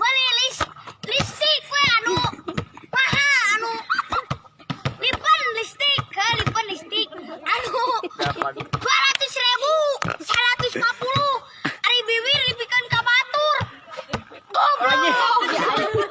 beli lis listrik we anu paha anu lipan listrik ke lipan listrik anu dua ratus ribu seratus lima puluh hari bibir dibikin kabatur goblok.